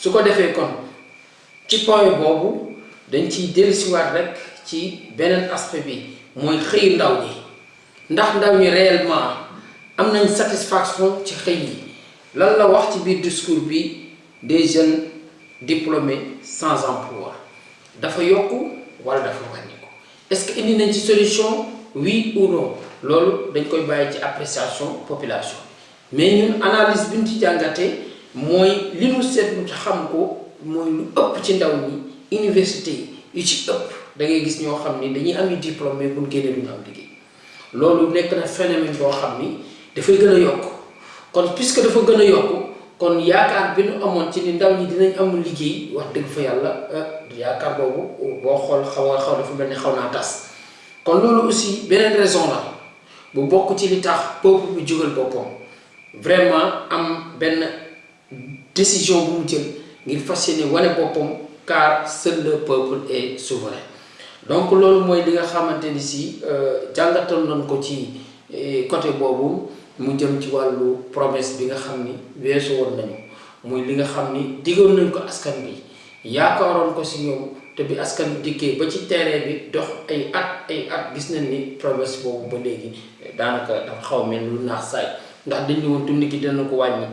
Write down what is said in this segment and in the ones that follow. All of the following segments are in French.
su ko defee kon ci point boobu dañ ciy dellusiwaat rek ci beneen aspect bi mooy xëy ndaw ñi ndax ndaw ñi réellement am satisfaction ci yi la wax ci biir discours des jeunes diplômés sans emploi. dafa wala dafa est-ce que indi solution? oui ou non? loolu dañ koy bàyyi ci appréciation population. mais ñun analyse bi ci mooy li seetlu xam ko mooy lu université yu ci ëpp. da ngay gis ñoo xam ni dañuy am diplôme loolu nekk na phénomène boo xam ni dafay gën puisque dafa gën a yokk kon yaakaar bi ñu amoon ci ni ndaw ñi dinañ am liggéey wax dëgg fa yàlla yaakaar boobu boo xool xaw tas. kon loolu aussi beneen raison la bu bokk ci li tax peuple vraiment am benn décision bu mu car seul le peuple est souverain donc loolu mooy li nga xamante ni si jàngatal nañ ko ci côté boobu mu jëm ci wàllu promesse bi nga xam ni weesu woon nañu. Muy li nga xam ni diggoon nañ ko askan bi yaakaaroon ko si ñoom te bi askan bi dikkee ba ci terrain bi dox ay at ay at gis nañ ni promesse boobu ba léegi daanaka dafa xaw mel lu naax saay. Ndax dañ ne woon dund dana ko wàññi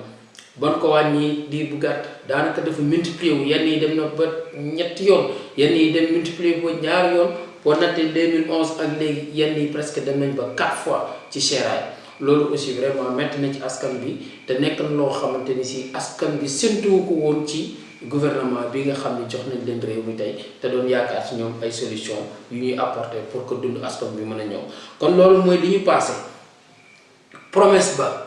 ban ko wàññi diir bu gàtt daanaka dafa multiplier wu. Yenn yi dem na ba ñetti yoon. Yenn yi dem multiplier ba ñaari yoon. Boo nattee 2011 ak léegi yenn yi presque dem nañ ba quatre fois ci séeraay loolu aussi vraiment metti na ci askan bi. Te nekk na loo xamante ni si askan bi séntuwu ko woon ci gouvernement bi nga xam ne jox nañ leen réew mi tey. Te doon yaakaar ci ñoom ay solution yu ñuy apporter pour que dund askan bi mën a kon loolu mooy li ñu passé. Promesse ba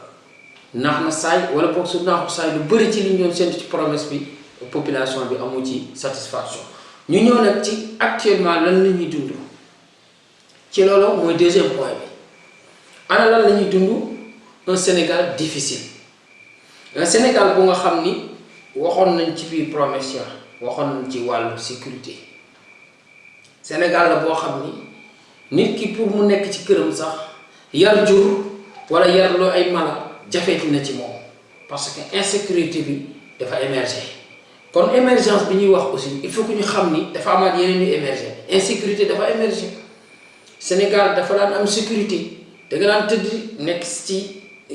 naax na saay wala boog su naaxu saay lu bëri ci li ñu doon ci promesse bi population bi amu ci satisfaction. ñu ñëw nag ci actuellement lan la ñuy dund. ci loolu mooy deuxième point bi. ana lan la ñuy dund? Un Sénégal difficile. Un Sénégal bu nga xam ni waxoon nañ ci biir promesse ya waxoon nañ ci wàllu sécurité. Sénégal la boo xam ni nit ki pour mu nekk ci këram sax yar jur wala yar loo ay mala parce que insécurité bi dafa émerger. kon émergence bi aussi il faut que ñu xam ni dafa amaat yeneen ñu émerger. insécurité dafa émerger. Sénégal dafa daan am sécurité. Da nga daan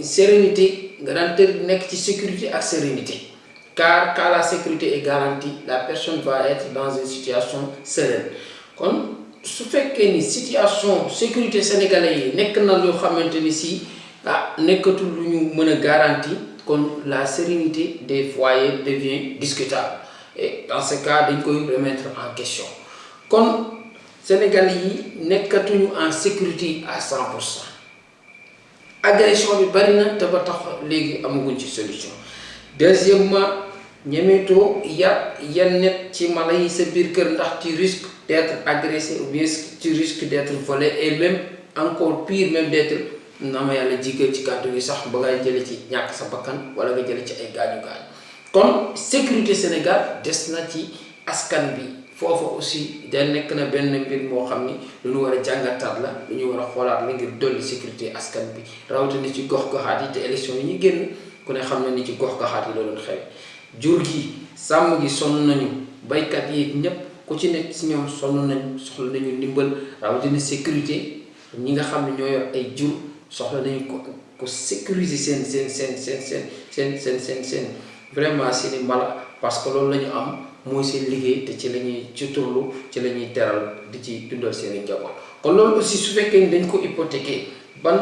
sérénité sécurité sérénité. Car quand la sécurité est garantie la personne va être dans une situation sereine. Kon su fekkee ni situation sécurité sénégalais yi nekk na ah nekkatul lu garantie kon la sérénité des foyers devient discutable. Et dans ce cas dañ koy remettre en question. Kon sénégalais yi nekkatuñu en sécurité à 100 pour cent. Agression bi bari na ba tax solution. Deuxièmement ñemeetoo yar yan net ci mala yi sa kër ndax tu risques d'être agressé ou bien tu risques d'être volé et même encore pire même d'être na ma yàlla jigéen ci kàddu gi sax ba ngay jële ci ñàkk sa bakkan wala nga jële ci ay gaañu gaañu kon sécurité Sénégal des na ci askan bi foofa aussi da nekk na benn mbir moo xam ni lu ñu war a jàngataat la lu ñu war a xoolaat la ngir dolli sécurité askan bi rawatina ci gox-goxaat yi te élection yi ñu ku ne xam na ni ci gox-goxaat yi la doon jur gi sàmm gi sonn nañu baykat yi ñépp ku ci nekk nañu nañu sécurité ñi nga xam ne ñoo yor ay jur soxla nañu ko ko sécuriser seen seen seen seen seen seen seen seen seen vraiment seeni mbala parce que loolu la ñu am mooy seen liggéey te ci la ñuy ci turlu ci la ñuy teral di ci dundal seeni njaboot. Kon loolu aussi su fekkee dañ ko hypothéquer ban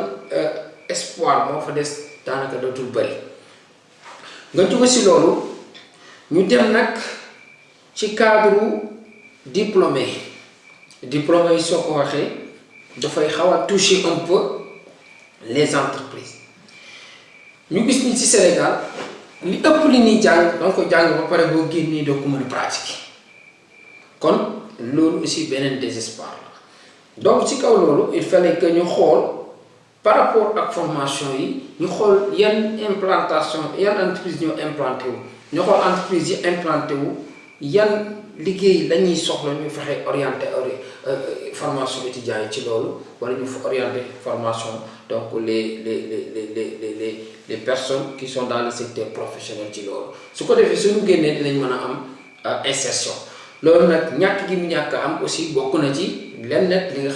espoir moo fa des daanaka dootul bëri nga jóge si loolu ñu dem nag ci cadre diplômé. Diplômé yi soo ko waxee dafay a toucher un peu les entreprises. Ñu gis ni ci Sénégal li ëpp li ñuy jàng danga pare aussi désespoir la. Donc il fallait que ñu xool par rapport ak formation yi ñu xool yan implantation yan entreprise ñoo entreprise yi implanté wu la formation étudiants yi ci loolu formation donc les personnes qui sont dans le secteur professionnel ci loolu. Su ko defee suñu génnee dinañ mën a am insertion. Ñàkk am aussi bokk na ci lenn li nga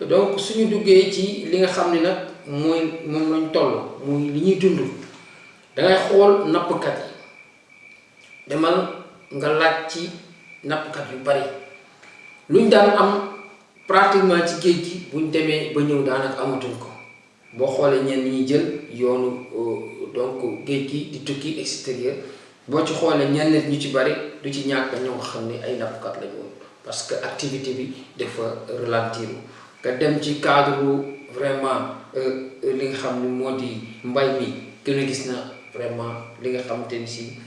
donc suñu ci li nga xam ni nag mooy moom lañ toll li nga laaj ci nappkat yu bari. Luñ daan am pratiquement ci géej gi buñ demee ba ñëw daanaka amatuñ ko. Boo xoolee ñenn ñi jël yoonu donc géej gi di tukki extérieur boo ci xoolee ñenn nit ñu ci bari du ci ñàkk ñoo xam ne ay nappkat lañu woon parce que activité bi dafa ralentir. Nga dem ci cadre vraiment li nga xam ni moo di mbay mi gën a gis na vraiment li nga xamante ni si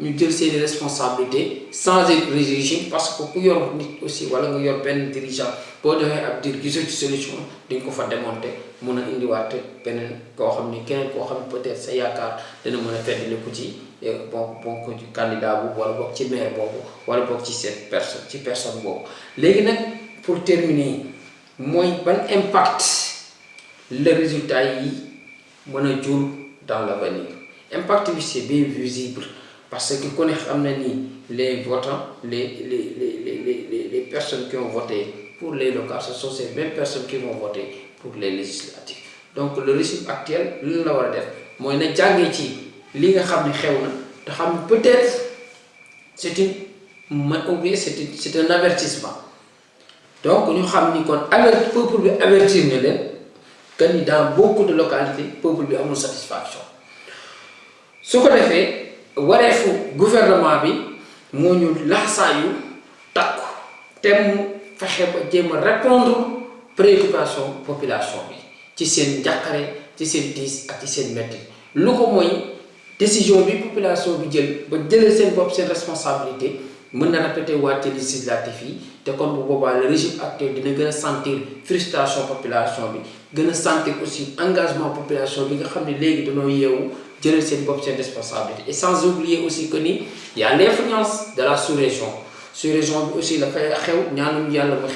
ñu jël seeni responsabilité changer régime parce que ku yor nit aussi wala nga yor benn dirigeant ab ci solution ko fa démonter peut-être sa yaakaar dina mën a feddali ko ci bon bon candidat boobu wala boog ci maire wala ci pour terminer mooy ban impact le résultat yi dans l'avenir? Impact bi bien visible parce que les votants les les les les personnes qui ont voté pour les locales ce sont ces mêmes personnes qui vont voter pour les législatives. Donc le régime actuel li la war a def mooy na jàngee ci li nga xam ne xew na te xam ne peut-être c'est une c'est une un avertissement. Donc xam ni kon alerte peuple avertir que dans beaucoup de localités peuple bi amul satisfaction. Su ko defee wareefu gouvernement bi moo ñu laxasaayu takku te mu fexe ba répondre préoccupation population bi ci seen njàqare ci seen tiis ak ci seen metti. Lu ko décision bi population bi jël ba jëlee seen bopp seen responsabilité mën répété législatif yi te kon bu boobaa le régime actuel dina gën sentir frustration population bi gën sentir aussi engagement population bi nga xam ne léegi jëlee seen bopp seen responsabilité. Et sans oublier aussi que ni y a l'influence de la sous-région. Sous-région aussi dafay xew ñaanum yàlla ma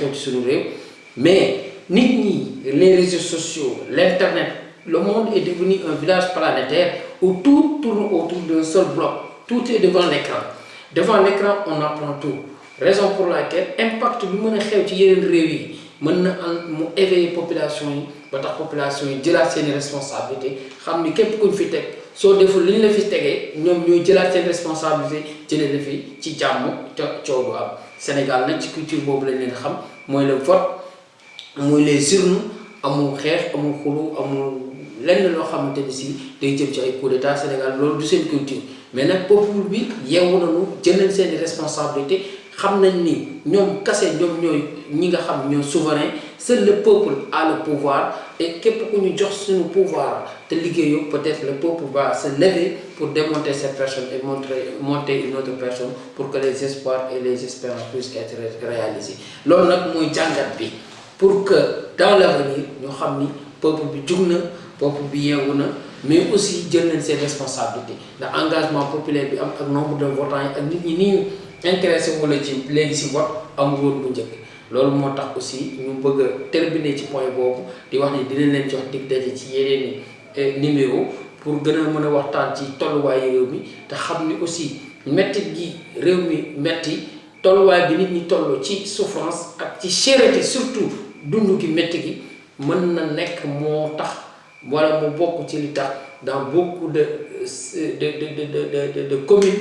mais les réseaux sociaux l'internet le monde est devenu un village planétaire où tout tourne autour d'un seul bloc. Tout est devant l'écran. Devant l'écran on apprend tout. Raison pour laquelle impact bi mën a xew ci yeneen réew yi population yi population yi jëlaat seeni responsabilité xam ni képp kuñ soo deful li ñu la fi tegee ñoom ñooy jëlaat seen responsabilité jëlee la fi ci jàmm Sénégal nag ci culture boobu lañ leen xam mooy le vote les urnes amul xeex amul xulu amul lenn loo xamante si day jëm ci ay coup d'état Sénégal loolu du seen culture. Mais nag peuple bi yeewu nañu jël nañ seeni responsabilité xam nañ ni ñoom kase ñoom ñooy ñi nga xam ñoo souverain seul le peuple a le pouvoir et képp ku ñu jox suñu pouvoir peut-être le peuple va se lever pour démonter cette personne et montrer monter une autre personne pour que les espoirs et les espérances puissent être réalisés. Loolu nag mooy jàngat pour que dans l'avenir ñu xam peuple bi peuple bi yeewu mais aussi jël nañ seen responsabilité ndax engagement populaire bi am ak nombre de votants intéressé wala ci léegi si vote amul aussi ñu bëgg point di wax ni dinañ leen i numéro pour waxtaan ci aussi souffrance ak ci surtout gi dans beaucoup de de de de de de communes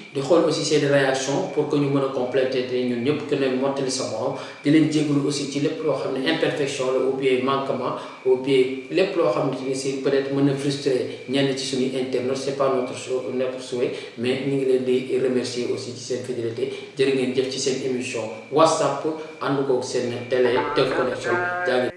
di xool aussi seeni réaction pour que ñu mën a compléter te ñun ñëpp que ne mottali sa morom. Di leen jégalu aussi ci lépp loo xam ne imperfection la ou bien manquement ou bien lépp loo xam ne si peut-être mën na frustrer ñenn ci suñuy internautes c'est pas notre notre souhait mais ñu ngi leen di remercier aussi ci seen fidélité. Jërë ngeen jëf seen émission WhatsApp ànd koog seen télé Teuf Connection. Jaa ngi